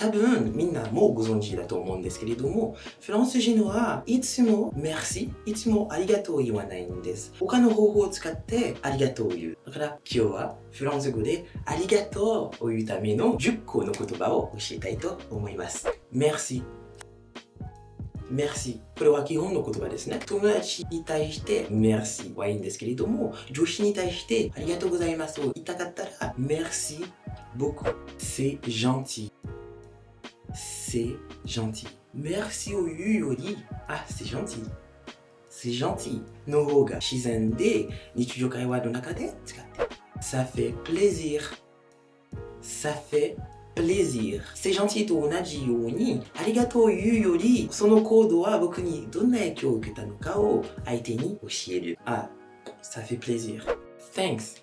多分みんなもご存知だと思うんですけれども、フランス人はいつも merci、いつもありがとう言わないんです。他の方法を使ってありがとう言う。だから今日はフランス語でありがとうを言うための10個の言葉を教えたいと思います。merci Merci これは基本の言葉ですね。友達に対して Merci はいいんですけれども、女子に対してありがとうございますを言いたかったら Merci beaucoup C'est gentil c'est gentil. Merci au yuyori. Ah, c'est gentil. C'est gentil. Nohoga shizende nichujo kaiwa no. Ça fait plaisir. Ça fait plaisir. C'est gentil to onaji you arigato yu yori sono kodo wa boku ni donna ekyou uketa no ka wo aite ni oshieru. Ah, ça fait plaisir. Thanks.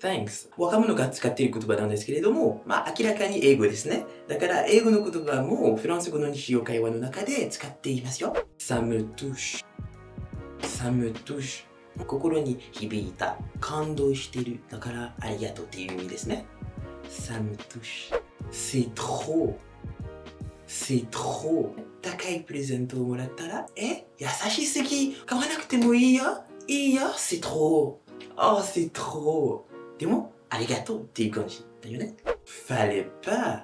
Thanks. 若者が使っている言葉なんですけれども、まあ明らかに英語ですね。だから英語の言葉もフランス語の日常会話の中で使っていますよ。Ça me touche. Ça me touche. 心に響いた。感動してる。だからありがとうっていう意味ですね。ça me touche. C'est trop. C'est trop. 高いプレゼントをもらったら、え優しすぎ買わなくてもいいよいいよ C'est trop. Oh, c'est trop. でも、ありがとうっていう感じだよね。Fallait pas.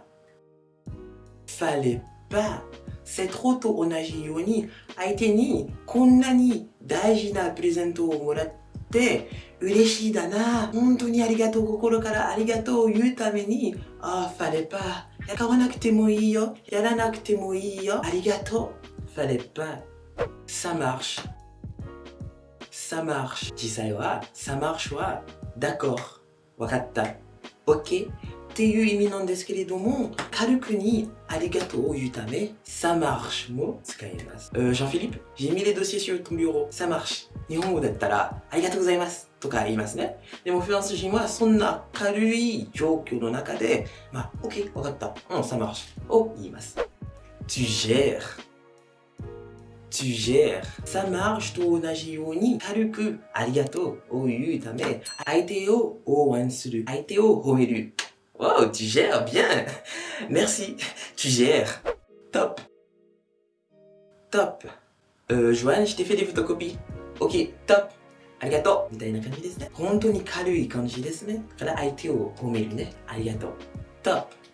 Fallait pas. C'est trop と同じように、相手にこんなに大事なプレゼントをもらって、嬉しいだな本当にありがとう心からありがとうを言うためにああ、ファレパー買わなくてもいいよやらなくてもいいよありがとうファレパー Ça marche Ça marche 実際は Ça marche は D'accord わかった OK っていう意味なんですけれども軽くにありがとうを言うため Ça marche も使います、euh, Jean-Philippe j'ai mis les dossiers sur ton bureau Ça marche 日本語だったらありがとうございますとか言いますね。でもフランス人はそんな軽い状況の中で、まあ、OK、わかった。うん、ça marche を言います。Tu gères. Tu gères. Ça marche と同じように軽くありがとうを言うため、相手を応援する。相手を褒める。Wow, tu gères bien. Merci. Tu gères. Top. Top. Euh, Joanne, je t'ai fait des photocopies. Ok, top. ありがとうみたいな感じですね。本当に軽い感じですね。だから相手を褒めるね。ありがとう。top